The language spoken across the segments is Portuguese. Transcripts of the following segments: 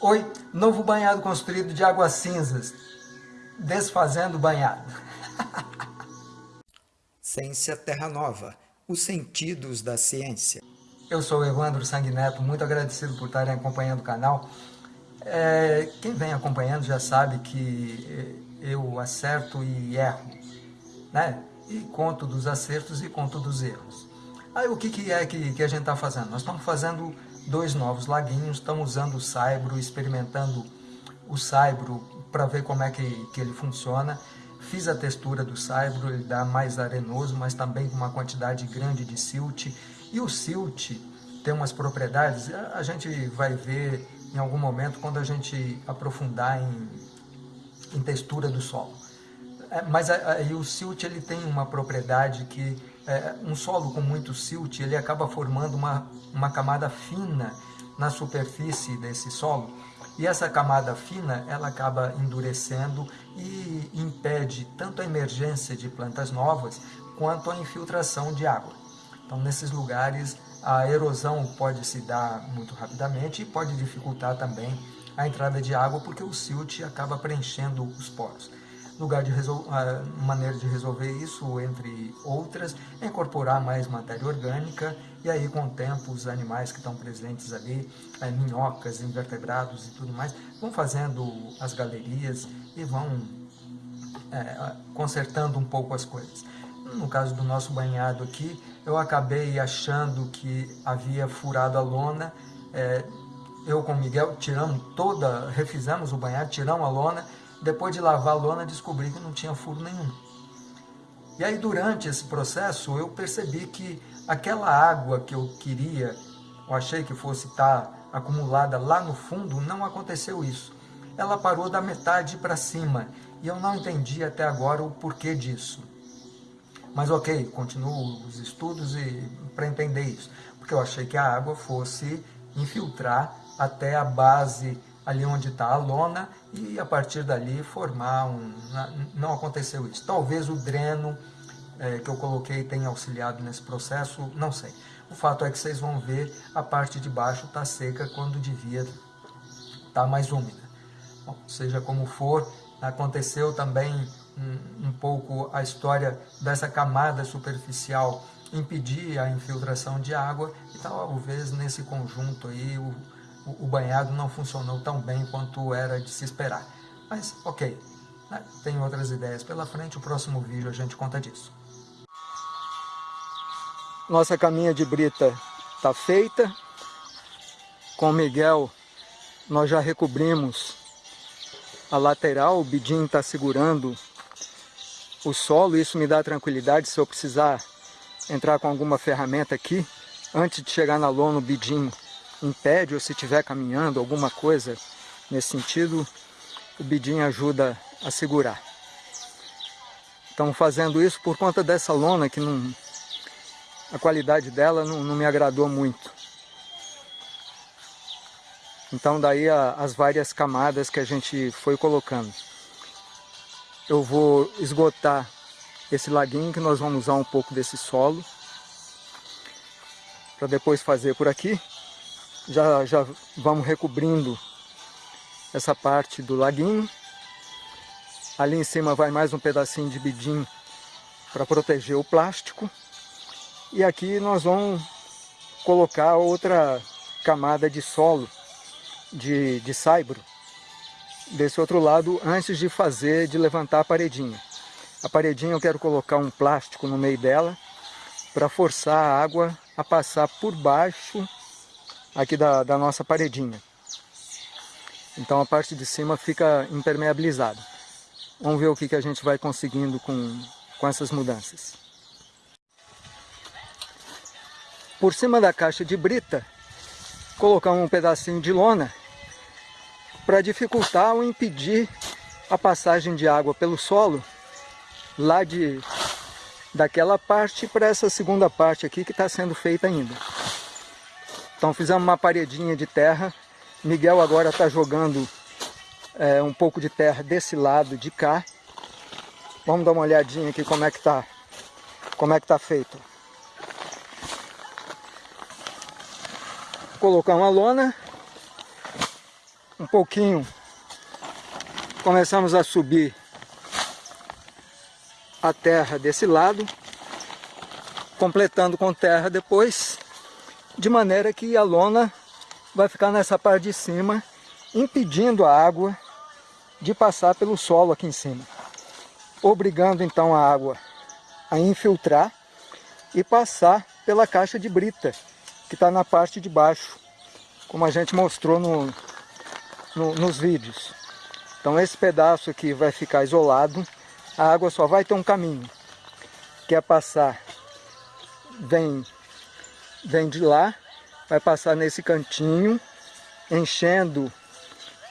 Oi, novo banhado construído de águas cinzas, desfazendo o banhado. Ciência Terra Nova, os sentidos da ciência. Eu sou o Evandro Sanguineto, muito agradecido por estarem acompanhando o canal. É, quem vem acompanhando já sabe que é, eu acerto e erro, né? E conto dos acertos e conto dos erros. Aí o que, que é que, que a gente está fazendo? Nós estamos fazendo dois novos laguinhos, estamos usando o Saibro, experimentando o Saibro para ver como é que, que ele funciona. Fiz a textura do Saibro, ele dá mais arenoso, mas também com uma quantidade grande de silt. E o silt tem umas propriedades, a gente vai ver em algum momento quando a gente aprofundar em, em textura do solo. É, mas aí o silt ele tem uma propriedade que é, um solo com muito silt, ele acaba formando uma, uma camada fina na superfície desse solo, e essa camada fina, ela acaba endurecendo e impede tanto a emergência de plantas novas, quanto a infiltração de água. Então, nesses lugares, a erosão pode se dar muito rapidamente e pode dificultar também a entrada de água, porque o silt acaba preenchendo os poros lugar de maneira de resolver isso, entre outras, é incorporar mais matéria orgânica e aí com o tempo os animais que estão presentes ali, é, minhocas, invertebrados e tudo mais, vão fazendo as galerias e vão é, consertando um pouco as coisas. No caso do nosso banhado aqui, eu acabei achando que havia furado a lona, é, eu com o Miguel tiramos toda, refizemos o banhado, tiramos a lona, depois de lavar a lona, descobri que não tinha furo nenhum. E aí, durante esse processo, eu percebi que aquela água que eu queria, eu achei que fosse estar acumulada lá no fundo, não aconteceu isso. Ela parou da metade para cima e eu não entendi até agora o porquê disso. Mas ok, continuo os estudos para entender isso, porque eu achei que a água fosse infiltrar até a base ali onde está a lona e a partir dali formar um... Não aconteceu isso. Talvez o dreno é, que eu coloquei tenha auxiliado nesse processo, não sei. O fato é que vocês vão ver a parte de baixo está seca quando devia estar tá mais úmida. Bom, seja como for, aconteceu também um, um pouco a história dessa camada superficial impedir a infiltração de água e talvez nesse conjunto aí o, o, banhado não funcionou tão bem quanto era de se esperar. Mas, ok, né? tem outras ideias pela frente, o próximo vídeo a gente conta disso. Nossa caminha de brita está feita. Com o Miguel, nós já recobrimos a lateral, o bidinho está segurando o solo, isso me dá tranquilidade se eu precisar entrar com alguma ferramenta aqui, antes de chegar na lona o bidinho impede ou se estiver caminhando, alguma coisa nesse sentido, o bidinho ajuda a segurar. Estamos fazendo isso por conta dessa lona que não, a qualidade dela não, não me agradou muito. Então daí a, as várias camadas que a gente foi colocando. Eu vou esgotar esse laguinho que nós vamos usar um pouco desse solo para depois fazer por aqui já, já vamos recobrindo essa parte do laguinho. Ali em cima vai mais um pedacinho de bidim para proteger o plástico. E aqui nós vamos colocar outra camada de solo, de, de saibro, desse outro lado, antes de fazer, de levantar a paredinha. A paredinha eu quero colocar um plástico no meio dela, para forçar a água a passar por baixo aqui da, da nossa paredinha. Então a parte de cima fica impermeabilizada. Vamos ver o que, que a gente vai conseguindo com, com essas mudanças. Por cima da caixa de brita, colocar um pedacinho de lona para dificultar ou impedir a passagem de água pelo solo lá de daquela parte para essa segunda parte aqui que está sendo feita ainda. Então fizemos uma paredinha de terra. Miguel agora está jogando é, um pouco de terra desse lado de cá. Vamos dar uma olhadinha aqui como é que tá, como é que tá feito. Colocar uma lona um pouquinho, começamos a subir a terra desse lado, completando com terra depois, de maneira que a lona vai ficar nessa parte de cima, impedindo a água de passar pelo solo aqui em cima, obrigando então a água a infiltrar e passar pela caixa de brita, que está na parte de baixo, como a gente mostrou no, no, nos vídeos. Então esse pedaço aqui vai ficar isolado, a água só vai ter um caminho, que é passar, vem, vem de lá, vai passar nesse cantinho, enchendo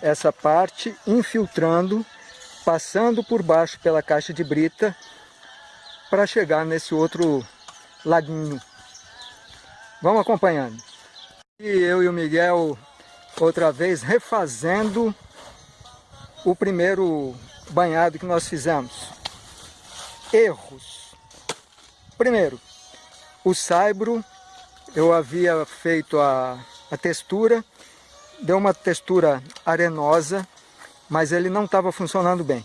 essa parte, infiltrando, passando por baixo pela caixa de brita, para chegar nesse outro laguinho. Vamos acompanhando. E eu e o Miguel, outra vez, refazendo o primeiro banhado que nós fizemos. Erros. Primeiro, o saibro, eu havia feito a, a textura, deu uma textura arenosa, mas ele não estava funcionando bem.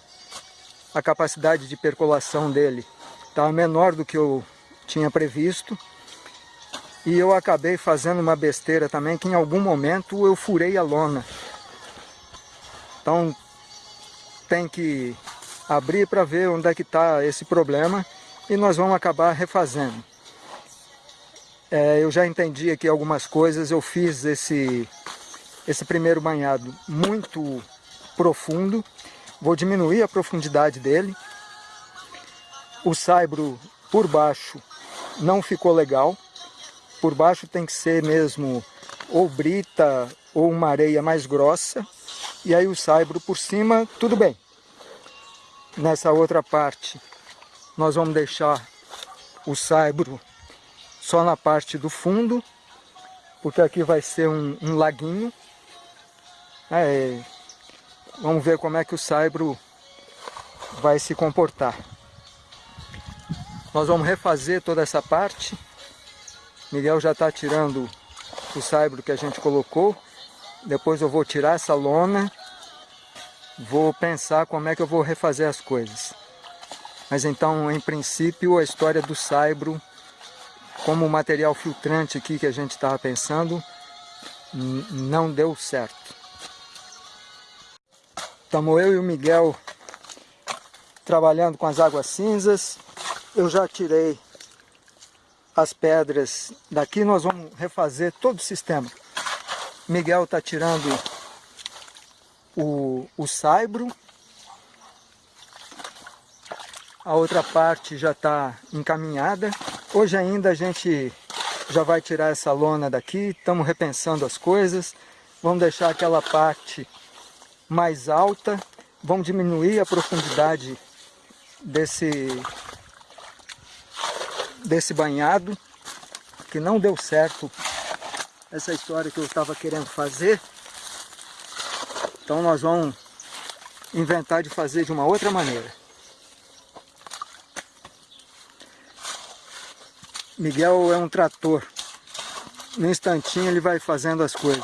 A capacidade de percolação dele estava menor do que eu tinha previsto. E eu acabei fazendo uma besteira também, que em algum momento eu furei a lona. Então tem que abrir para ver onde é que está esse problema e nós vamos acabar refazendo. É, eu já entendi aqui algumas coisas, eu fiz esse, esse primeiro banhado muito profundo, vou diminuir a profundidade dele. O saibro por baixo não ficou legal, por baixo tem que ser mesmo ou brita ou uma areia mais grossa, e aí o saibro por cima, tudo bem. Nessa outra parte, nós vamos deixar o saibro só na parte do fundo, porque aqui vai ser um, um laguinho. É, vamos ver como é que o saibro vai se comportar. Nós vamos refazer toda essa parte. Miguel já está tirando o saibro que a gente colocou. Depois eu vou tirar essa lona vou pensar como é que eu vou refazer as coisas. Mas então, em princípio, a história do saibro, como material filtrante aqui que a gente estava pensando, não deu certo. Estamos eu e o Miguel trabalhando com as águas cinzas. Eu já tirei as pedras daqui, nós vamos refazer todo o sistema. Miguel está tirando o, o saibro. A outra parte já está encaminhada. Hoje ainda a gente já vai tirar essa lona daqui, estamos repensando as coisas. Vamos deixar aquela parte mais alta, vamos diminuir a profundidade desse, desse banhado, que não deu certo essa história que eu estava querendo fazer. Então nós vamos inventar de fazer de uma outra maneira. Miguel é um trator. No instantinho ele vai fazendo as coisas.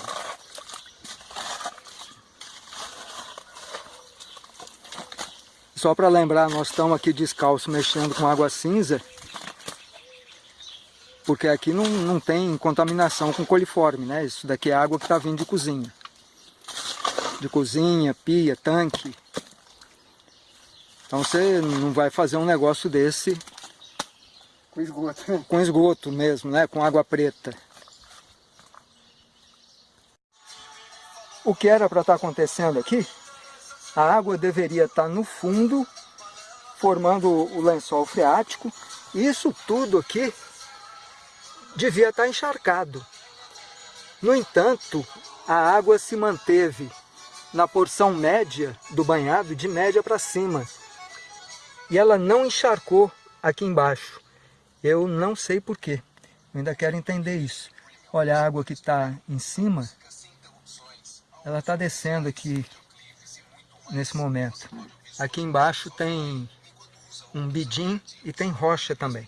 Só para lembrar, nós estamos aqui descalço mexendo com água cinza, porque aqui não, não tem contaminação com coliforme, né? Isso daqui é água que está vindo de cozinha de cozinha, pia, tanque. Então você não vai fazer um negócio desse com esgoto. Com esgoto mesmo, né? Com água preta. O que era para estar tá acontecendo aqui? A água deveria estar tá no fundo, formando o lençol freático. Isso tudo aqui devia estar tá encharcado. No entanto, a água se manteve na porção média do banhado, de média para cima. E ela não encharcou aqui embaixo. Eu não sei porquê. Eu ainda quero entender isso. Olha a água que está em cima. Ela está descendo aqui nesse momento. Aqui embaixo tem um bidim e tem rocha também.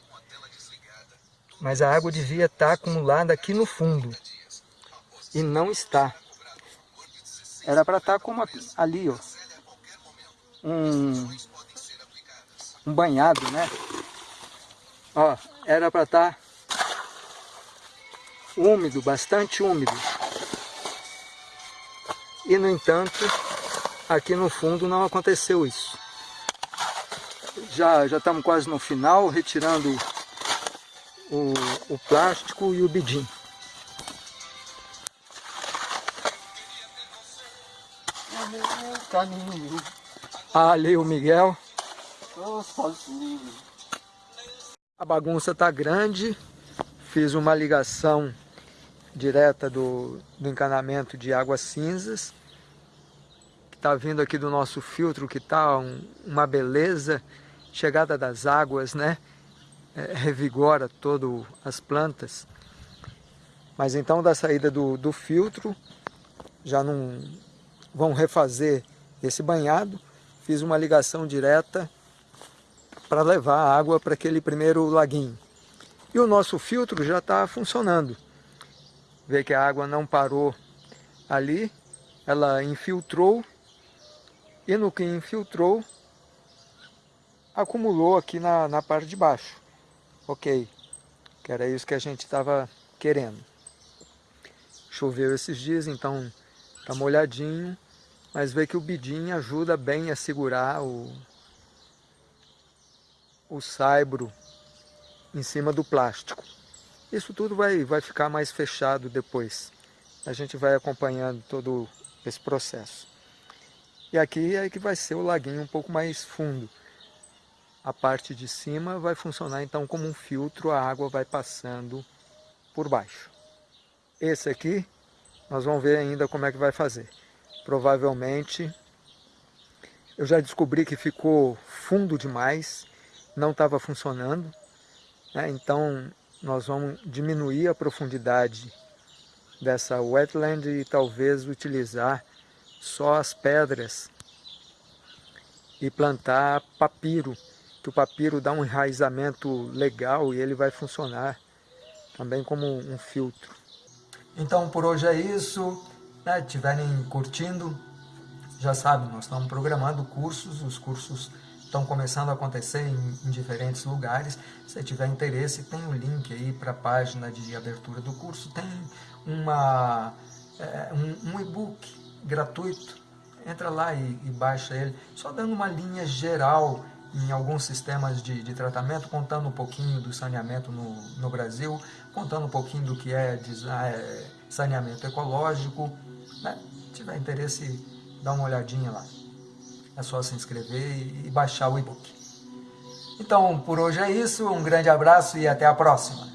Mas a água devia estar tá acumulada aqui no fundo. E não está. Era para estar tá como ali, ó. Um, um banhado, né? Ó, era para estar tá úmido, bastante úmido. E no entanto, aqui no fundo não aconteceu isso. Já, já estamos quase no final, retirando o, o plástico e o bidim. Ah, ali o Miguel. A bagunça está grande. Fiz uma ligação direta do, do encanamento de águas cinzas. Que está vindo aqui do nosso filtro, que está um, uma beleza. Chegada das águas, né? É, revigora todas as plantas. Mas então da saída do, do filtro, já não vão refazer esse banhado. Fiz uma ligação direta para levar a água para aquele primeiro laguinho. E o nosso filtro já está funcionando. Vê que a água não parou ali, ela infiltrou e no que infiltrou acumulou aqui na, na parte de baixo. Ok, que era isso que a gente estava querendo. Choveu esses dias, então está molhadinho mas vê que o bidim ajuda bem a segurar o, o saibro em cima do plástico. Isso tudo vai, vai ficar mais fechado depois. A gente vai acompanhando todo esse processo. E aqui é que vai ser o laguinho um pouco mais fundo. A parte de cima vai funcionar então como um filtro, a água vai passando por baixo. Esse aqui, nós vamos ver ainda como é que vai fazer provavelmente eu já descobri que ficou fundo demais, não estava funcionando, né? então nós vamos diminuir a profundidade dessa wetland e talvez utilizar só as pedras e plantar papiro, que o papiro dá um enraizamento legal e ele vai funcionar também como um filtro. Então por hoje é isso né, estiverem curtindo, já sabem, nós estamos programando cursos, os cursos estão começando a acontecer em, em diferentes lugares. Se tiver interesse, tem o um link aí para a página de abertura do curso, tem uma, é, um, um e-book gratuito, entra lá e, e, baixa ele, só dando uma linha geral em alguns sistemas de, de tratamento, contando um pouquinho do saneamento no, no Brasil, contando um pouquinho do que é, é saneamento ecológico, né? Se tiver interesse, dá uma olhadinha lá. É só se inscrever e baixar o e-book. Então, por hoje é isso. Um grande abraço e até a próxima.